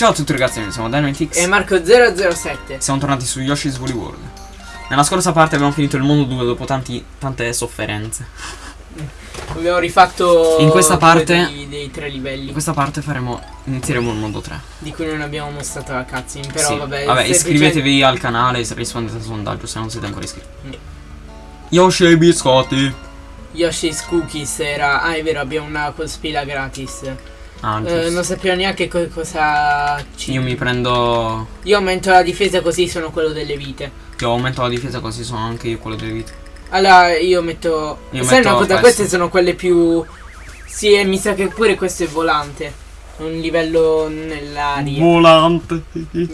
Ciao a tutti ragazzi, noi siamo Dynamitix E Marco007 Siamo tornati su Yoshi's Woolly World. Nella scorsa parte abbiamo finito il mondo 2 dopo tanti, tante sofferenze. Abbiamo rifatto In questa parte- dei, dei tre livelli. In questa parte faremo, inizieremo il mondo 3 Di cui non abbiamo mostrato la cutscene Però Sì. vabbè Vabbè, iscrivetevi al canale e rispondete al sondaggio se non siete ancora iscritti. Mm. Yoshi e i biscotti. Yoshi's Cookies era Ah è vero abbiamo una spilla gratis Ah, Eh. Non sappiamo neanche co- cosa ci... Io mi prendo... Io aumento la difesa così sono quello delle vite. Io aumento la difesa così sono anche io quello delle vite. Allora io metto Io Sai metto una cosa queste sono quelle più Sì e mi sa che pure questo è volante Un livello nell'aria Volante.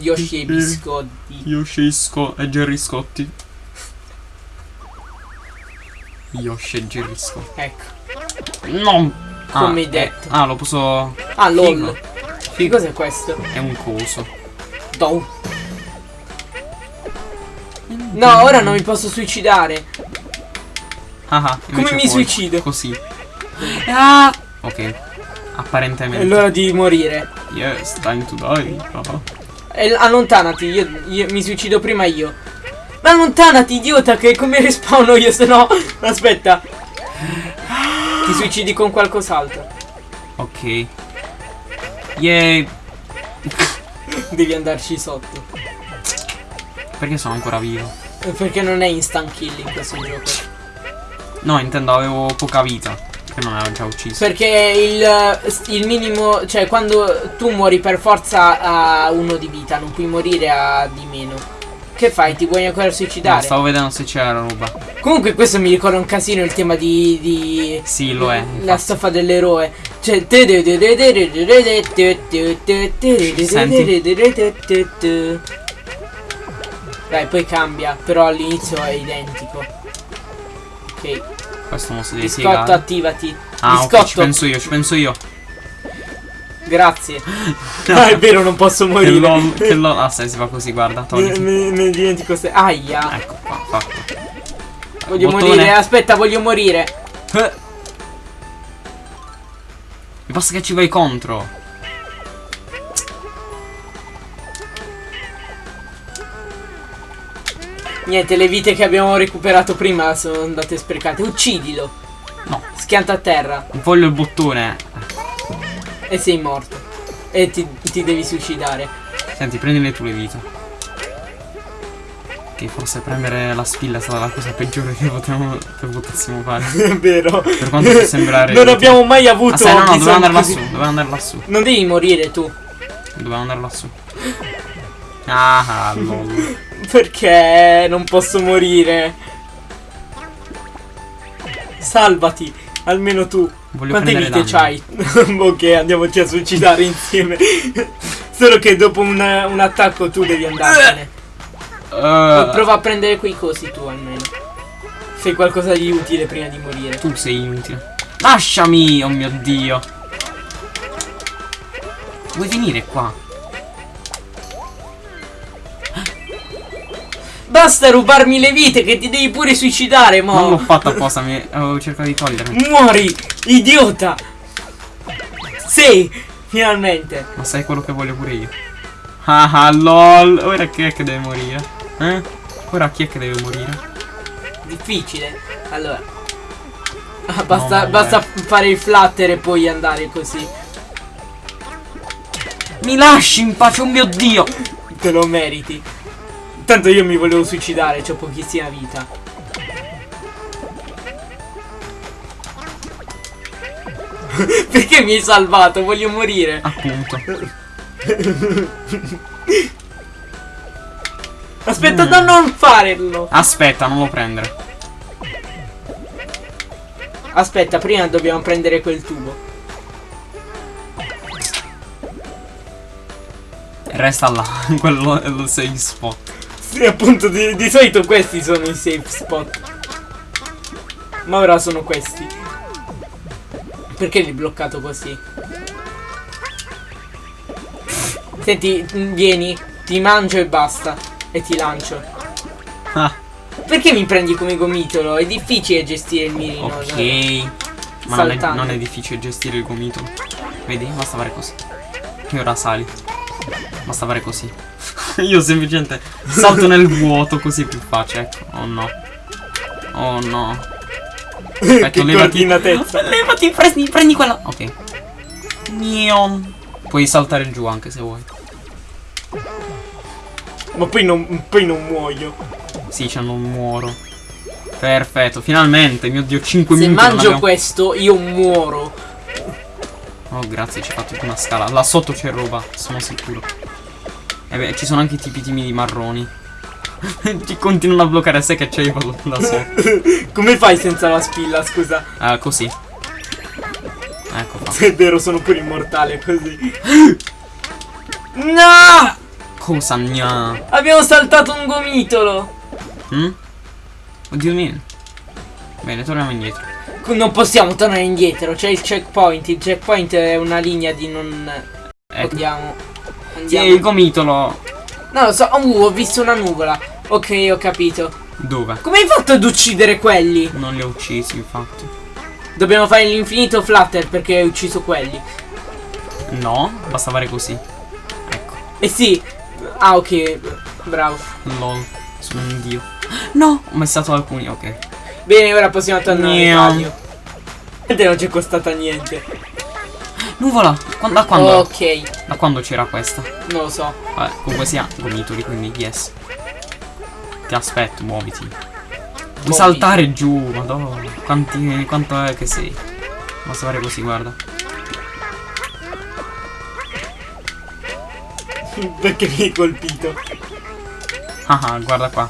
Yoshi e biscotti Yoshi e Jerry Scotti. Yoshi e Jerry Scotti. Ecco. No Come ah, hai detto. eh, ah, lo posso... Ah lol. Che cos'è questo? È un coso. Dou. No ora non mi posso suicidare Ah, ah, Come mi suicido? Così. Ah! Ok. Apparentemente. È l'ora di morire Yes, time to die. Ah, ah. L- allontanati, io, io mi suicido prima io. Ma allontanati, idiota, che come respawno io, se no. Aspetta. Suicidi con qualcos'altro. Ok. Yay. Devi andarci sotto. Perché sono ancora vivo? Eh, Perché non è instant kill in questo gioco. No, intendo avevo poca vita. Che non avevo già ucciso. Perché il, il minimo, cioè quando tu muori per forza a uno di vita, non puoi morire a di meno. Che fai? Ti vuoi ancora No, suicidare? stavo vedendo se c'era roba. Comunque questo mi ricorda un casino il tema di... di Sì, lo è. La infatti. stoffa dell'eroe. Cioè. Dai, poi cambia. Però all'inizio è identico. Ok. Questo non si deve Biscotto, attivati. Ah, Biscotto. ci penso io, ci penso io. Grazie. Ah, è vero, non posso Che morire. lol, che lol. Ah, se si fa così, guarda, Me, togliti. me- dimentico se. Aia. Ecco qua, fatto. Voglio Bottone. morire. Aspetta, voglio morire. Eh. Mi basta che ci vai contro. Niente, le vite che abbiamo recuperato prima sono andate sprecate. Uccidilo. No, Schianta a terra. voglio il bottone. E sei morto. E ti, ti devi suicidare. Senti, prendile tu le vite. Che forse premere la spilla è stata la cosa peggiore che, potevamo, che potessimo fare. È vero. Per quanto può sembrare. Non abbiamo mai avuto. Ah, sai, no, no, doveva andare così- lassù. Doveva andare lassù. Non devi morire tu. Doveva andare lassù. Ah, lol. Perché non posso morire? Salvati. Almeno tu. Voglio Quante vite c'hai? ok, andiamoci a suicidare insieme. Solo che dopo un, un attacco tu devi andartene. Eh, Prova a prendere quei cosi tu almeno. Fai qualcosa di utile prima di morire. tu sei inutile. Lasciami, oh mio dio. Vuoi venire qua? Basta rubarmi le vite che ti devi pure suicidare, mo. Non l'ho fatto apposta, mi avevo cercato di togliermi. Muori, idiota! Sì, finalmente. Ma sai quello che voglio pure io. Ah ah lol. Ora chi è che deve morire? Eh? Ora chi è che deve morire? Difficile. Allora. Ah, basta, No, basta fare il flutter e poi andare così. Mi lasci in pace, oh mio dio! Te lo meriti. Tanto io mi volevo suicidare, ho pochissima vita. Perché mi hai salvato? Voglio morire. Appunto. Aspetta, Mm. no, non farlo. Aspetta, non lo prendere. Aspetta, prima dobbiamo prendere quel tubo. Resta là, quello è il safe spot. Sì, appunto, di, di solito questi sono i safe spot. Ma ora sono questi. Perché l'hai bloccato così? Senti, vieni, ti mangio e basta. E ti lancio. Ah, Perché mi prendi come gomitolo? È difficile gestire il mirino. ok. no? Ma non è, non è difficile gestire il gomitolo. Vedi? Basta fare così. E ora sali. Basta fare così. Io semplicemente salto nel vuoto così è più facile. Ecco. Oh no. Oh no. Aspetta, che levati. Levati, prendi, prendi quella. Ok. Neon. Puoi saltare giù anche se vuoi. Ma poi non, poi non muoio. Sì, cioè non muoro. Perfetto, finalmente, mio dio, 5 Se minuti. non mangio abbiamo- questo, io muoro. Oh, grazie, ci ha fatto una scala. Là sotto c'è roba, sono sicuro. E beh, ci sono anche i tipi timidi marroni. Ti continuano a bloccare a sé che c'è io vado da sotto. Come fai senza la spilla, scusa? Ah, così. Ecco qua. Se è vero, sono pure immortale così. No! Cosa gna? Abbiamo saltato un gomitolo. Hm? Oddio mio. Bene, torniamo indietro. Non possiamo tornare indietro, c'è il checkpoint. Il checkpoint è una linea di non. Ecco. Andiamo. Sì, Andiamo. il gomitolo. No, lo so. Uh, ho visto una nuvola. Ok, ho capito. Dove? Come hai fatto ad uccidere quelli? Non li ho uccisi, infatti. Dobbiamo fare l'infinito flutter perché hai ucciso quelli. No, basta fare così. Ecco. Eh sì. Ah, ok. Bravo. Lol. Sono un dio. No, ho messato alcuni, ok. Bene, ora possiamo tornare. Niente non ci è costata niente. Nuvola! Da quando? Ok, Da quando c'era questa? non lo so. Vabbè, comunque sia gomitoli, quindi yes. Ti aspetto, muoviti. Vuoi Muoviti. saltare giù, madonna. Quanti, quanto è che sei? Basta fare così, guarda. Perché mi hai colpito? Ah ah, guarda qua.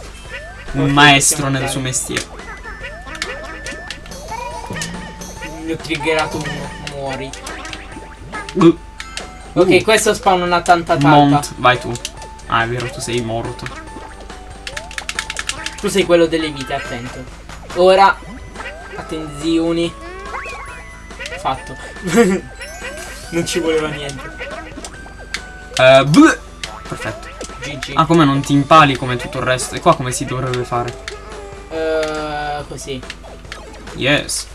Un maestro nel suo mestiere. Mi ho triggerato uno. Muori. Uh, Ok, Uh. questo spawna una tanta talpa. Mont, vai tu. Ah, è vero, tu sei morto. Tu sei quello delle vite, attento. Ora. Attenzioni. Fatto. non ci voleva niente. Bleh. Perfetto. GG. Ah, come non ti impali come tutto il resto? E qua come si dovrebbe fare? Eh, così. Yes.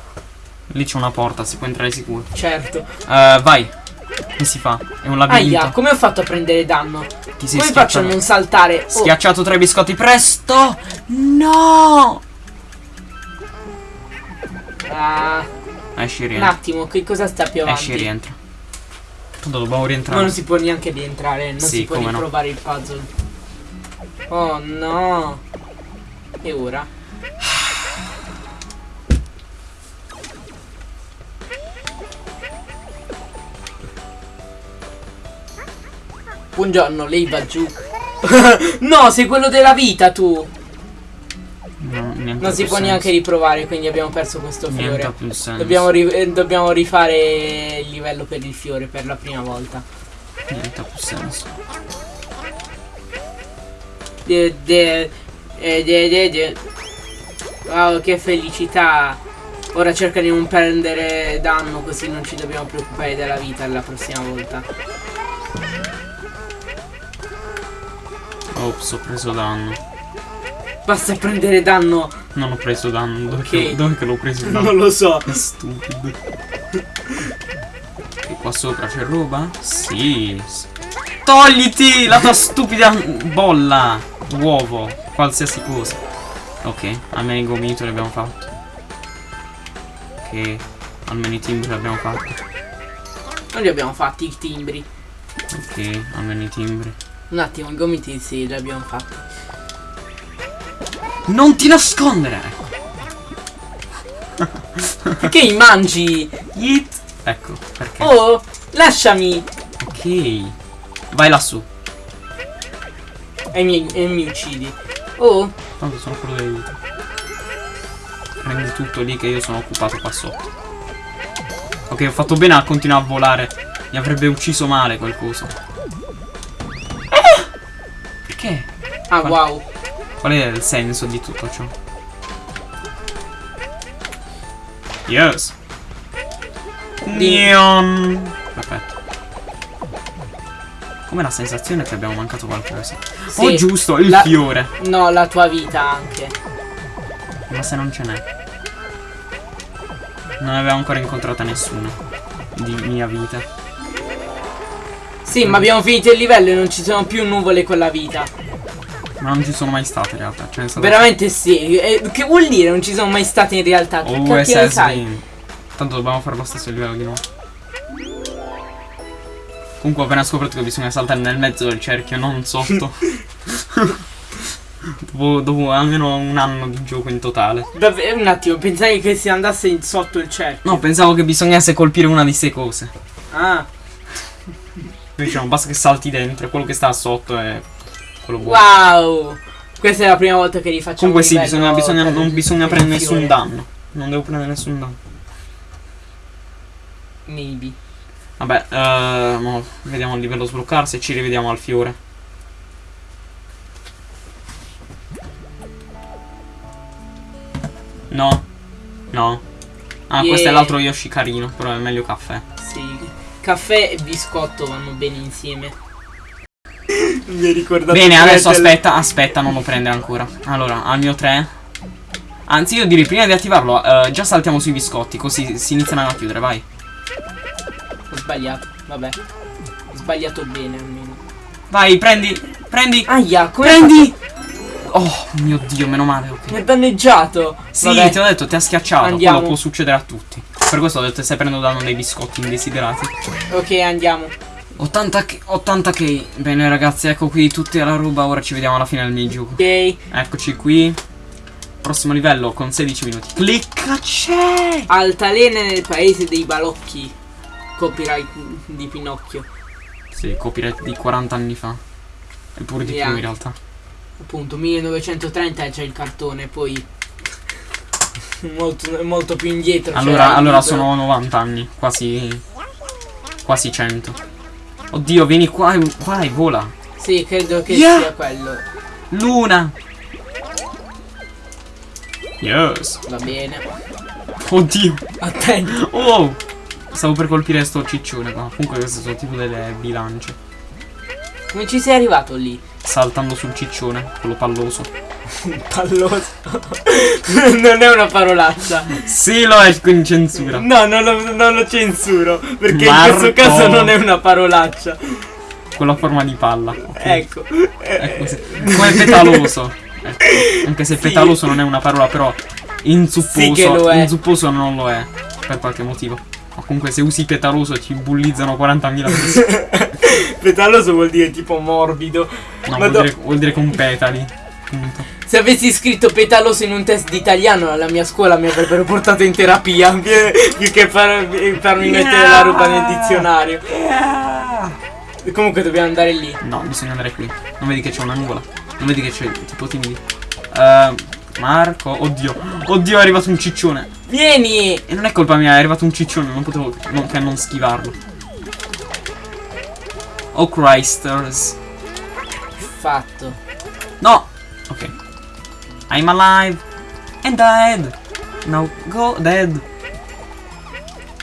Lì c'è una porta, si può entrare sicuro. Certo. Eh, vai. Come si fa? È un labirinto. Aia, come ho fatto a prendere danno? Ti sei Come faccio a non saltare? Oh, Schiacciato tra i biscotti, presto! No! ah, Esci e un rientra. attimo, che cosa sta più avanti? Esci rientra. Tanto dobbiamo Ma rientrare. non si può neanche rientrare, non Sì, si può come no. riprovare il puzzle. Oh no. E ora? Buongiorno, lei va giù. no, sei quello della vita tu. No, Non si può più neanche senso. riprovare, quindi abbiamo perso questo fiore. più senso. Dobbiamo, ri- eh, dobbiamo rifare il livello per il fiore per la prima volta. Niente ha più senso. De, de, eh, de, de, de. Wow, che felicità. Ora cerca di non prendere danno così non ci dobbiamo preoccupare della vita la prossima volta. Ops, ho preso danno. Basta prendere danno. Non ho preso danno. Dove, Ok. che, dove che l'ho preso danno? Non lo so. Che stupido. E qua sopra c'è roba? Sì. Togliti la tua stupida bolla. Uovo. Qualsiasi cosa. Ok, almeno i gomito li abbiamo fatto. Ok, almeno i timbri abbiamo fatti. Non li abbiamo fatti i timbri. Ok, almeno i timbri. Un attimo, i gomiti sì, li abbiamo fatti. Non ti nascondere! Perché mi mangi? Yeet. Ecco, perché. Oh, lasciami. Ok. Vai lassù. E mi, e mi uccidi. Oh, Tanto sono quello vite. Prendi tutto lì che io sono occupato qua sotto. Ok, ho fatto bene a continuare a volare. Mi avrebbe ucciso male qualcosa. Perché? ah Qual- wow. Qual è il senso di tutto ciò? Yes. Neon. Perfetto. Come la sensazione che abbiamo mancato qualcosa. Sì, oh giusto, il la- fiore. No, la tua vita anche. Ma se non ce n'è. Non avevo ancora incontrata nessuna. Di mia vita. Sì, ma abbiamo finito il livello e non ci sono più nuvole con la vita. Ma non ci sono mai state in realtà. Cioè, Veramente sì. E che vuol dire non ci sono mai state in realtà? Che Oh, cacchio sai? Tanto dobbiamo fare lo stesso livello di nuovo. Comunque ho appena scoperto che bisogna saltare nel mezzo del cerchio, non sotto. dopo, dopo almeno un anno di gioco in totale. Davvero, un attimo, pensavi che si andasse in sotto il cerchio. No, pensavo che bisognasse colpire una di queste cose. Ah, Diciamo, basta che salti dentro e quello che sta sotto è quello buono. wow. Questa è la prima volta che rifacciamo Comunque sì, bisogna, bisogna- non bisogna prendere un nessun danno. Non devo prendere nessun danno. Maybe. Vabbè, mo vediamo il livello sbloccarsi e ci rivediamo al fiore. No. No. Ah, questo è Yeah. l'altro Yoshi carino, però è meglio caffè. Sì. Caffè e biscotto vanno bene insieme. Mi hai ricordato Bene, adesso aspetta, aspetta, non lo prende ancora. Allora, al mio 3. Anzi, io direi prima di attivarlo, eh, già saltiamo sui biscotti, così si iniziano a chiudere, vai. Ho sbagliato, vabbè. Ho sbagliato bene almeno. Vai, prendi, prendi, Aia, come prendi! Oh, mio Dio, meno male, ok. Mi ha danneggiato. Sì, Vabbè. ti ho detto, ti ha schiacciato. Andiamo. Quello può succedere a tutti. Per questo ho detto che stai prendendo danno dei biscotti indesiderati. Ok, andiamo. 80 k, 80 k. Bene ragazzi, ecco qui tutta la roba. Ora ci vediamo alla fine del minigioco. Ok. Eccoci qui. Prossimo livello con 16 minuti. Clicca c'è! Altalene nel paese dei balocchi. Copyright di Pinocchio. Sì, copyright di 40 anni fa. Eppure di Yeah. più in realtà. Appunto, 1930 c'è il cartone, poi. molto, molto più indietro. Allora, il allora libro. sono 90 anni. Quasi. Quasi 100. Oddio, vieni qua qua e vola. Sì, credo che Yeah. sia quello. Luna! Yes! Va bene. Oddio! Attento. Oh! Stavo per colpire sto ciccione qua. Comunque queste sono tipo delle bilance. Come ci sei arrivato lì? Saltando sul ciccione, quello palloso. Palloso. non è una parolaccia. Sì, lo è in censura. No, non lo, non lo censuro. Perché in Marco. questo caso non è una parolaccia. Quello a forma di palla. Ecco. Ecco, sì. Come petaloso. Ecco. Anche se Sì. petaloso non è una parola, però inzupposo. Sì che lo è. Inzupposo non lo è. Per qualche motivo. Ma comunque se usi petaloso ti bullizzano 40.000 persone. Petaloso vuol dire tipo morbido. No, vuol dire, vuol dire con petali. Punto. Se avessi scritto petaloso in un test di italiano alla mia scuola mi avrebbero portato in terapia più, che far- farmi mettere la roba nel dizionario. E Comunque dobbiamo andare lì. No, bisogna andare qui. Non vedi che c'è una nuvola? Non vedi che c'è tipo timidi? Eh, Marco, oddio. Oddio, è arrivato un ciccione. Vieni! E non è colpa mia, è arrivato un ciccione, non potevo non, che non schivarlo. Oh Christers. Fatto. No! Ok. I'm alive. And dead. Now go dead.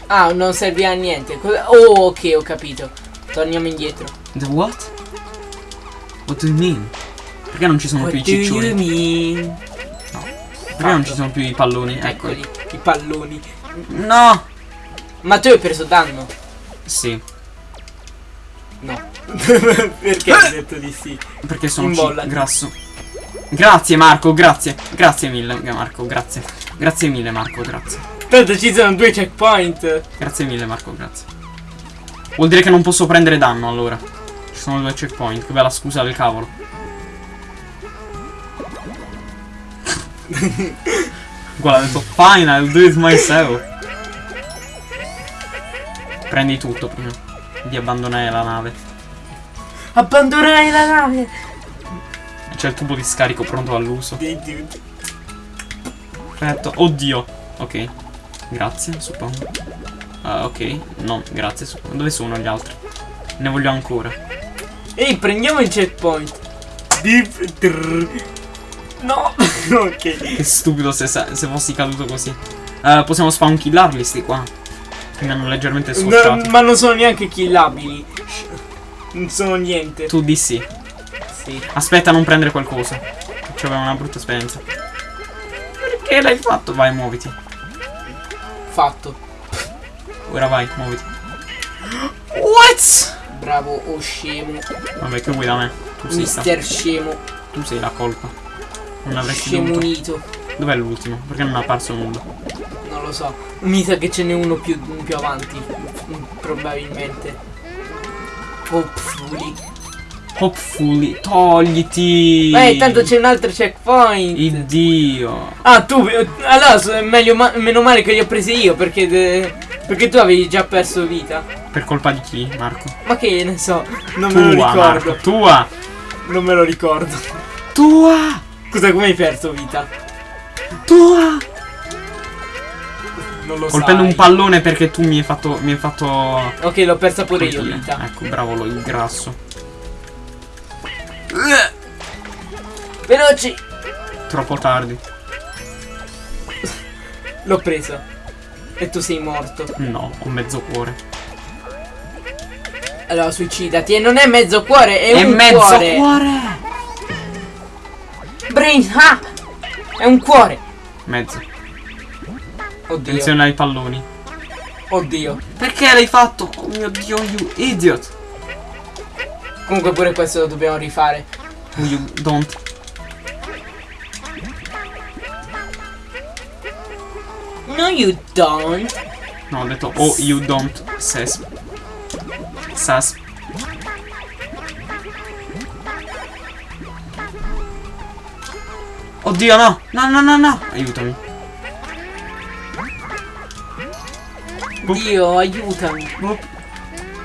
Ah, non serve a niente. Oh, ok, ho capito. Torniamo indietro. The what? What do you mean? Perché non ci sono What più i do you ciccioni? Perché non ci sono più i palloni? Eccoli. Eccoli, i palloni. No! Ma tu hai preso danno? Sì, No. Perché hai detto di sì? perché sono ci- grasso. Grazie Marco, grazie. Grazie mille Marco, grazie. Grazie mille Marco, grazie. Tanto ci sono due checkpoint. Grazie mille Marco, grazie. Vuol dire che non posso prendere danno allora. Ci sono due checkpoint, che bella scusa del cavolo. Guarda, ha detto fine, I'll do it myself. Prendi tutto prima di abbandonare la nave. Abbandonare la nave. C'è il tubo di scarico pronto all'uso. Perfetto. Oddio. Ok. Grazie, suppongo. Ah, ok. No, grazie. suppongo. Dove sono gli altri? Ne voglio ancora. Ehi, prendiamo il checkpoint. Trrr. No. ok. Che stupido se, se fossi caduto così. Eh, possiamo spawn killarli sti qua. Che mi hanno leggermente No, scocciato. ma non sono neanche killabili. Non sono niente. Tu di sì. Sì. Aspetta a non prendere qualcosa. C'aveva una brutta esperienza. Perché l'hai fatto? Vai, muoviti. Fatto. Ora vai, muoviti. What? bravo o scemo. Vabbè, che vuoi da me? Tu sei, sta- Mister scemo. tu sei la colpa. Non avresti dovuto. Scemunito. Dov'è l'ultimo? Perché non è apparso nulla? Non lo so. Mi sa che ce n'è uno più, più avanti. Probabilmente. Hopefully. Hopefully. Togliti! Eh, tanto c'è un altro checkpoint. Iddio. Ah, tu. eh, Allora, meglio ma- meno male che li ho presi io perché. de- perché tu avevi già perso vita. Per colpa di chi, Marco? Ma che ne so. Non me lo Tua, ricordo. Marco. Tua! Non me lo ricordo. Tua! Scusa, come hai perso vita? Tua! Non lo Colpendo sai. un pallone perché tu mi hai fatto. Mi hai fatto. Ok, l'ho persa pure io colpire. vita. Ecco, bravo lo il grasso. Veloci! Troppo tardi. L'ho presa. E tu sei morto. No, ho mezzo cuore. Allora, suicidati. E non è mezzo cuore, è, È un mezzo cuore. cuore! Brain, ah! È un cuore. Mezzo. Oddio. Attenzione ai palloni. Oddio. Perché l'hai fatto? Oh mio dio, you idiot! Comunque pure questo lo dobbiamo rifare. You don't. No, you don't. No, ho detto oh you don't sas. Sas. Oddio no! No no no no! Aiutami. Boop. Dio, aiutami. Boop.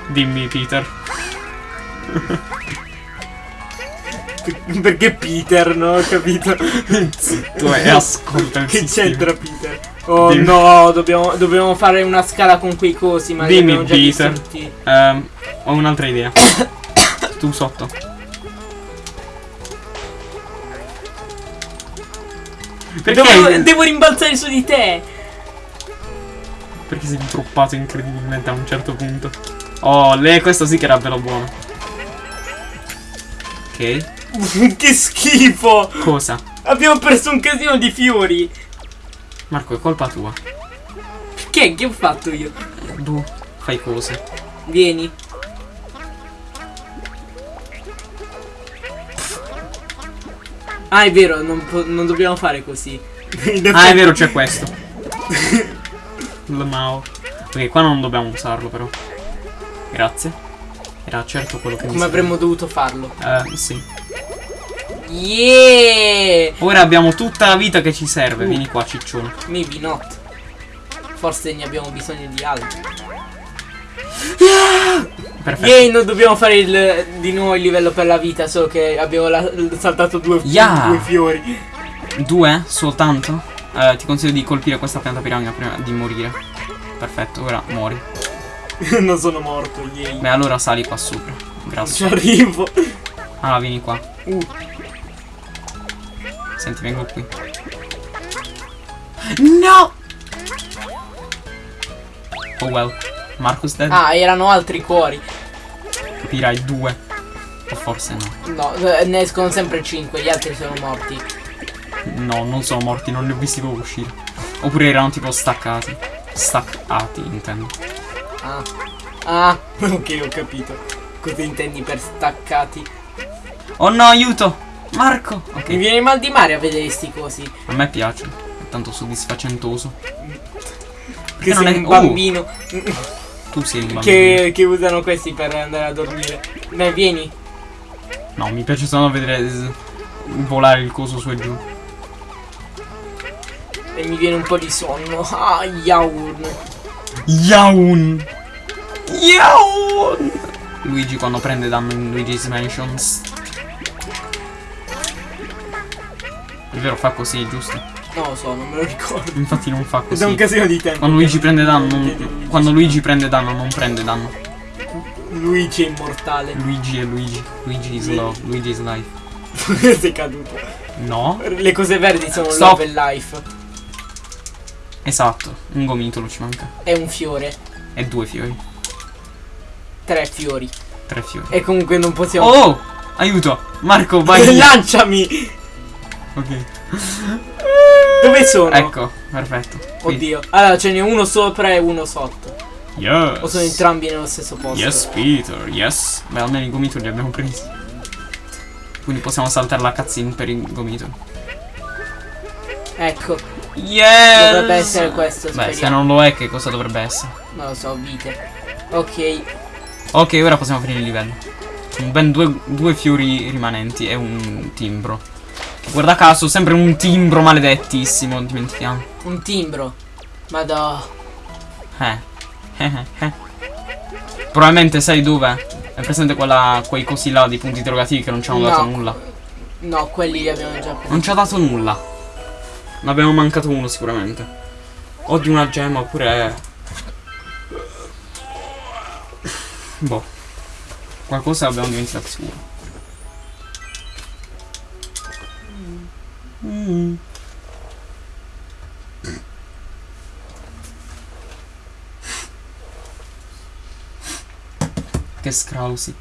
Dimmi Peter. Perché Peter, no? Ho capito. Tu e ascolta il che c'entra Peter? Oh Dimmi. no, dobbiamo, dobbiamo fare una scala con quei cosi, ma Dimmi, Peter. Ehm, ho un'altra idea. tu sotto. Perché? Devo, devo rimbalzare su di te. Perché sei introppato incredibilmente a un certo punto. Oh, lei questo sì che era bello buono. Ok. che schifo. Cosa? Abbiamo perso un casino di fiori. Marco, è colpa tua. Che? Che ho fatto io? Tu fai cose. Vieni. Ah, è vero, non, non dobbiamo fare così. Ah, è vero, c'è questo. Lamao. Ok, qua non dobbiamo usarlo però. Grazie. Era certo quello che mi Come avremmo dovuto farlo? Eh, sì. Yeah! Ora abbiamo tutta la vita che ci serve. Uh. Vieni qua, ciccione. Maybe not. Forse ne abbiamo bisogno di altri. Perfetto. Yay, non dobbiamo fare il, di nuovo il livello per la vita, solo che abbiamo la- saltato due, Yeah. due fiori. Due soltanto? Eh, ti consiglio di colpire questa pianta piramide prima di morire. Perfetto, ora muori. non sono morto, yay. Beh, allora sali qua sopra. Ci Grazie. arrivo. Ah, vieni qua. Uh, Senti, vengo qui. No! Oh well. Marcus dead? ah, erano altri cuori. Capirai due. O forse no. No, ne escono sempre 5, gli altri sono morti. No, non sono morti, non li ho visti proprio uscire. Oppure erano tipo staccati. Staccati, intendo. Ah. Ah, ok, ho capito. Cosa intendi per staccati? Oh no, aiuto! Marco! Mi Ok. viene mal di mare a vedere sti cosi. A me piace. È tanto soddisfacentoso. Che non sei è- un oh. bambino. Tu sei un bambino. che, che usano questi per andare a dormire. Dai, vieni. No, mi piace solo vedere volare il coso su e giù. E mi viene un po' di sonno. Ah, yawn. Yaun! Yaun! Luigi quando prende danno in Luigi's Mansions. È vero, fa così, giusto? Non lo so, non me lo ricordo. Infatti non fa Da un così. casino di tempo. Quando Luigi prende danno, non- quando Luigi prende danno non prende danno. Luigi è immortale. Luigi è Luigi. Luigi is love. Luigi is life. sei caduto. No? Le cose verdi sono Stop. love e life. Esatto, un gomitolo ci manca. È un fiore. E due fiori. Tre fiori. Tre fiori. E comunque non possiamo. Oh! Aiuto! Marco, vai! Lanciami! ok. Dove sono? Ecco, perfetto. Qui. Oddio. Allora ce n'è uno sopra e uno sotto. Yes. O sono entrambi nello stesso posto? Yes, Peter, yes. Beh, almeno i gomito li abbiamo presi. Quindi possiamo saltare la cutscene per i gomito. Ecco, Yes! dovrebbe essere questo, Beh, se speriamo. non lo è, che cosa dovrebbe essere? Non lo so, vite. Ok, Ok, ora possiamo finire il livello. Con ben due, due fiori rimanenti e un timbro. Guarda caso, sempre un timbro maledettissimo, dimentichiamo. un timbro. Madò. Eh. Eh, eh, eh. Probabilmente sai dove? È presente quella, quei cosi là di punti interrogativi che non ci hanno No. dato nulla. No, quelli li abbiamo già presi. Non ci ha dato nulla. Ne abbiamo mancato uno sicuramente. O di una gemma oppure. Boh. Qualcosa abbiamo dimenticato sicuro. Mm. Che scrausi.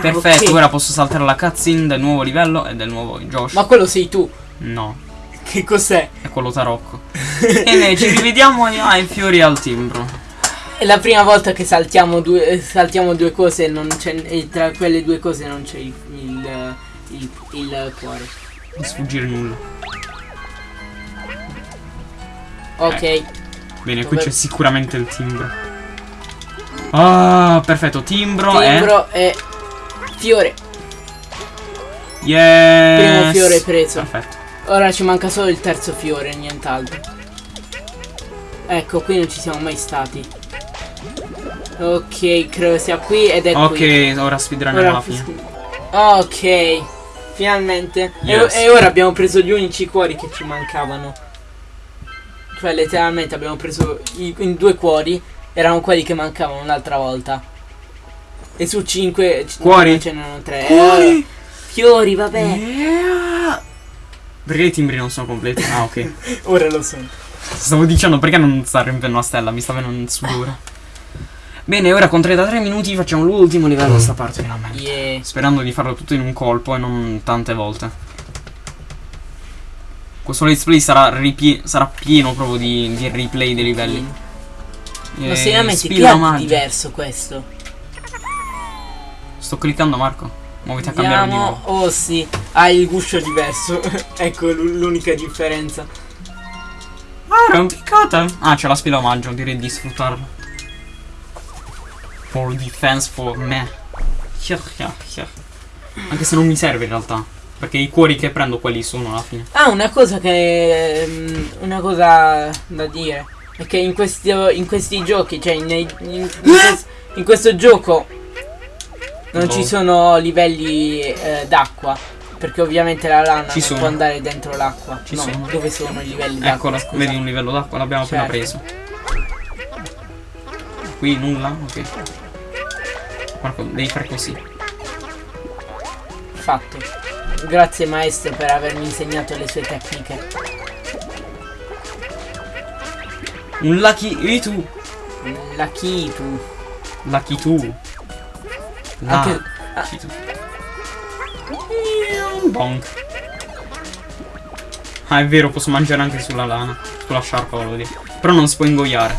Perfetto, ok. ora posso saltare la cutscene del nuovo livello e del nuovo Josh. Ma quello sei tu. No, Che cos'è? è quello tarocco. e noi ci rivediamo ai fiori al timbro. È la prima volta che saltiamo due, eh, saltiamo due cose e non c'è. E tra quelle due cose non c'è il, il, il, il cuore. Non sfuggire nulla. Ok. Bene, qui Dove- c'è sicuramente il timbro. Ah, perfetto, timbro, Timbro e fiore. e... Yes. Primo fiore preso. Perfetto. Ora ci manca solo il terzo fiore, nient'altro. Ecco, qui non ci siamo mai stati. Ok, credo sia qui ed è qui. Ok, ora speedrunniamo alla fine. Ok, finalmente. E- Yes. E, ora abbiamo preso gli unici cuori che ci mancavano. Cioè, letteralmente abbiamo preso i, in due cuori. Erano quelli che mancavano l'altra volta. E su cinque Cuori? ce n'erano tre. Cuori? Eh, fiori, vabbè. Yeah. Perché i timbri non sono completi? Ah, ok. Ora lo so. Stavo dicendo perché non sta riempendo la stella, mi sta venendo il sudore. Bene, ora con 33 minuti facciamo l'ultimo livello di sta parte finalmente. Yeah. Sperando di farlo tutto in un colpo e non tante volte. Questo let's play sarà, sarà pieno proprio di, di replay dei livelli. Ma Eh, seriamente, spilla che è di diverso questo? Sto cliccando Marco. Muoviti a cambiare Vediamo. volta. Oh sì, ha il guscio diverso. ecco l'u- l'unica differenza. Ah, arrampicata. Ah, c'è la spilla omaggio, direi di sfruttarla. For defense for me. Anche se non mi serve in realtà. Perché i cuori che prendo quelli sono alla fine. Ah, una cosa che. mm, Una cosa da dire. È che in questi, in questi giochi, cioè nei- in, in quest- in questo gioco non Boh. ci sono livelli eh, d'acqua. Perché ovviamente la lana Ci non sono. può andare dentro l'acqua. Ci no, sono. dove sono i livelli d'acqua? Eccola, scusa? vedi un livello d'acqua, l'abbiamo appena Certo. preso. Qui nulla? Ok. Marco, devi fare così. Fatto. Grazie maestro per avermi insegnato le sue tecniche. Un lucky. E tu? La Kitu. Lucky tu. Anche- Lucky tu. Bonk. Ah, è vero, posso mangiare anche sulla lana. Sulla sciarpa, volevo dire. Però non si può ingoiare.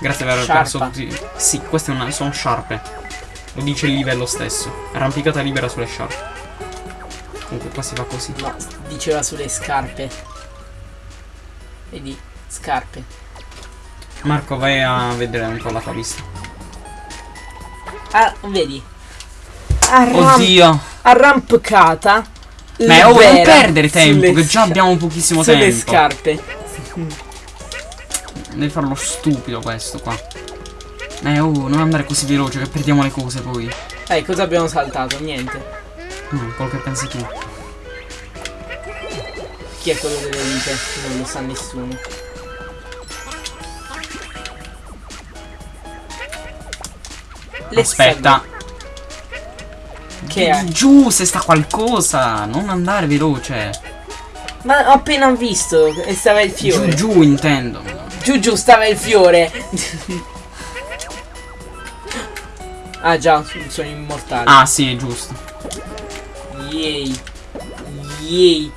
Grazie per aver perso tutti. Sì, queste sono sciarpe. Lo dice il livello stesso. Arrampicata libera sulle sciarpe. Comunque qua si fa così. No, diceva sulle scarpe. Vedi, scarpe. Marco, vai a vedere un po' la tua vista. Ah, vedi. Arram- Oddio. arrampicata. Ma oh, non libera perdere tempo, sulle che già abbiamo pochissimo sulle tempo. scarpe. Devi farlo stupido questo qua. Eh, oh, non andare così veloce che perdiamo le cose poi. Dai, cosa abbiamo saltato? Niente. No, quello che pensi tu. Chi è quello delle vite? Non lo sa nessuno. Aspetta. Che è? Giù se sta qualcosa. Non andare veloce. Ma ho appena visto e stava il Giù fiore. giù intendo. Giù giù stava il fiore. Ah già, sono immortale. Ah, sì, è giusto. Yay. Yay.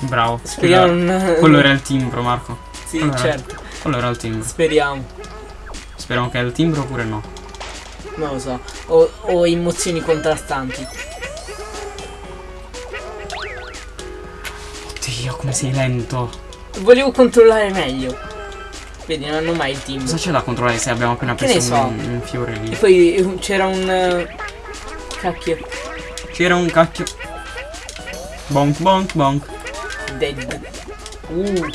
Bravo. Speriamo Quello, non... quello era il timbro, Marco. Sì, quello era- certo. Quello era il timbro. Speriamo. Speriamo che è il timbro oppure no. Non lo so. Ho, ho emozioni contrastanti. Oddio, come sei lento. Volevo controllare meglio. Vedi, non hanno mai il team. Cosa c'è da controllare se abbiamo appena Che preso so. un, un fiore E lì? poi eh, c'era un... eh, Cacchio. C'era un cacchio. Bonk bonk bonk. Dead. Uh.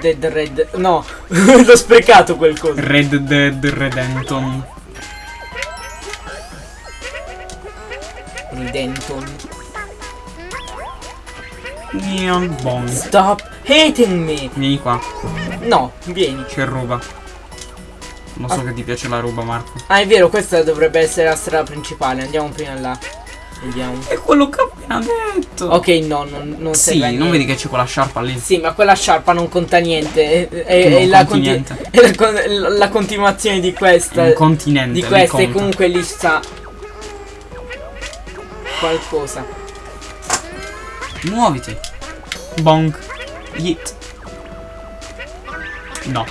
Dead Red. No, l'ho sprecato quel coso. Red Dead Redemption. Redenton. Neon bonk. Stop hating me. Vieni qua, No, vieni. c'è ruba. Non so Ah. che ti piace la ruba, Marco. Ah, è vero, questa dovrebbe essere la strada principale. Andiamo prima là. Vediamo. È quello che ho appena detto. Ok, no, non, non Sì, non vedi che c'è quella sciarpa lì? Sì, ma quella sciarpa non conta niente. È, è- è la, conti niente. è la con- la continuazione di questa. Un continente. di questa e comunque lì sta qualcosa. Muoviti. Bonk. Yeet. No.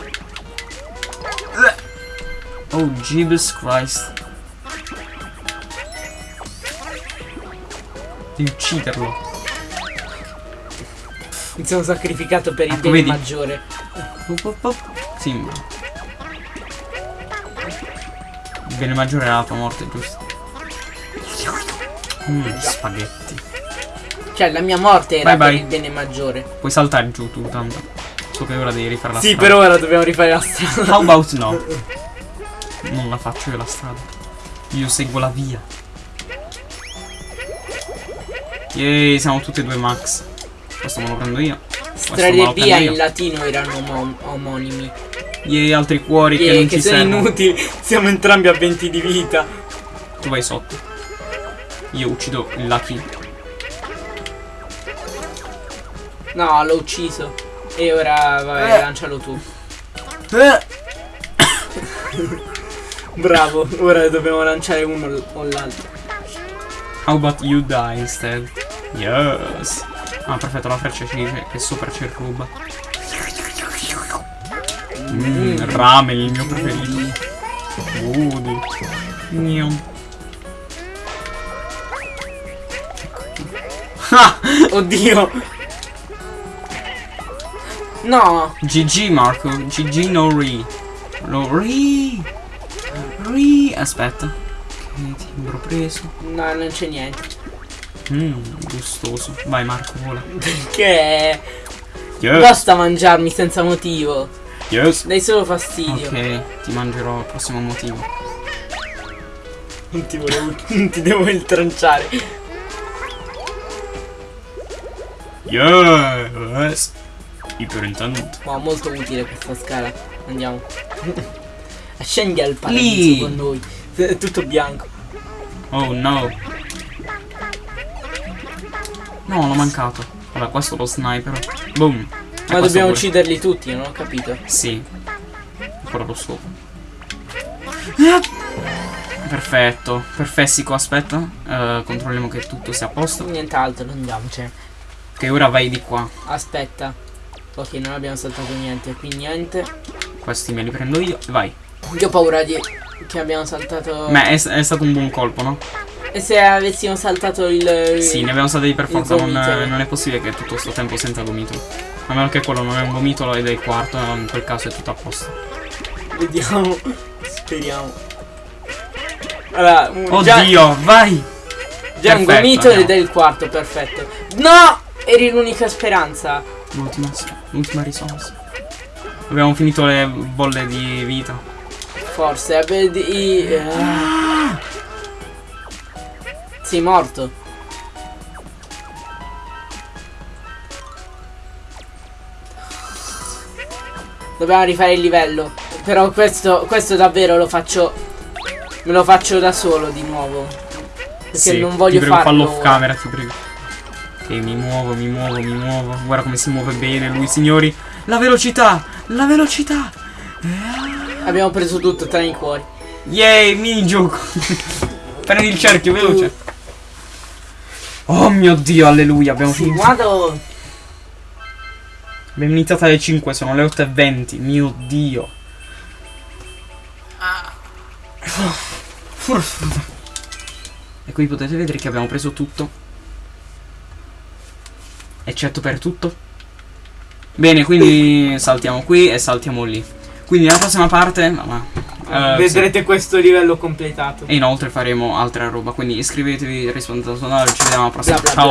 Oh, Jesus Christ. Devi ucciderlo. Mi sono sacrificato per il Ecco, bene vedi? maggiore. Sì. Il bene maggiore era la tua morte, giusto? Mm, spaghetti. Cioè, la mia morte era Bye per bye. il bene maggiore. Puoi saltare giù tu, tanto. So che ora devi rifare la Sì, strada. per ora dobbiamo rifare la strada. How about no? Non la faccio io la strada. Io seguo la via. Yay, siamo tutti e due max. Questo me lo prendo io. Strade lo via prendo in io. latino erano omo- omonimi. Yay, altri cuori che Yeah, non che ci sono servono. inutili. Siamo entrambi a 20 di vita. Tu vai sotto. Io uccido il Lucky. No, l'ho ucciso. E ora, vabbè, Eh. lancialo tu. Bravo, ora dobbiamo lanciare uno o l'altro. How about you die instead? Yes. Ah, perfetto, la freccia ci dice che sopra c'è il ruba. Mm, rame, il mio preferito. Woody. Niam. Ah! Oddio. No, GG Marco, GG no re. No re. Re. Aspetta. Che timbro preso. no, non c'è niente. Mmm, gustoso. Vai Marco, vola. Che Yes. basta mangiarmi senza motivo. Yes. Dai solo fastidio. Ok, ti mangerò al prossimo motivo. Non ti volevo. Non ti devo intranciare. Yes. Iperintendente. Wow, molto utile questa scala. Andiamo. Scendi al paradiso Lì. con noi. È tutto bianco. Oh no. No, l'ho mancato. Vabbè, questo è lo sniper. Boom. E Ma questo dobbiamo pure. ucciderli tutti, non ho capito. Sì. Ancora lo scopo. Perfetto. Perfessico, aspetta. Eh, controlliamo che tutto sia a posto. Nient'altro, andiamocene. Che ora vai di qua. Aspetta. Ok, non abbiamo saltato niente, qui niente. Questi me li prendo io. Vai. Io ho paura di che abbiamo saltato. Ma è, è stato un buon colpo, no? E se avessimo saltato il. Sì, ne abbiamo saltati per forza. Non, non è possibile che tutto sto tempo senza gomitolo. A meno che quello non è un gomitolo ed è il quarto, in quel caso è tutto a posto. Vediamo. Speriamo. Allora, un- già, Oddio, vai! già un Perfetto, gomitolo ed è andiamo. il quarto, perfetto. No! Eri l'unica speranza. L'ultima, l'ultima risorsa. Abbiamo finito le bolle di vita. Forse. vabbè, di- ah. Sei morto. Dobbiamo rifare il livello. Però questo, questo davvero lo faccio. Me lo faccio da solo di nuovo. Perché Sì, non voglio farlo. fallo off camera, ti prego. Ok, mi muovo, mi muovo, mi muovo. Guarda come si muove bene lui, signori. La velocità! La velocità! Abbiamo preso tutto tranne i cuori. Yay, minigioco! Prendi il cerchio, veloce. Oh mio dio, alleluia, abbiamo Sì, finito. guardo. Abbiamo iniziato alle 5, sono le 8.20. Mio dio. E qui potete vedere che abbiamo preso tutto. Eccetto per tutto. Bene, quindi saltiamo qui e saltiamo lì. Quindi nella prossima parte... ma- ma- eh, Vedrete questo livello completato. E inoltre faremo altra roba. Quindi iscrivetevi, rispondete al canale. Ci vediamo alla prossima. Bla bla Ciao.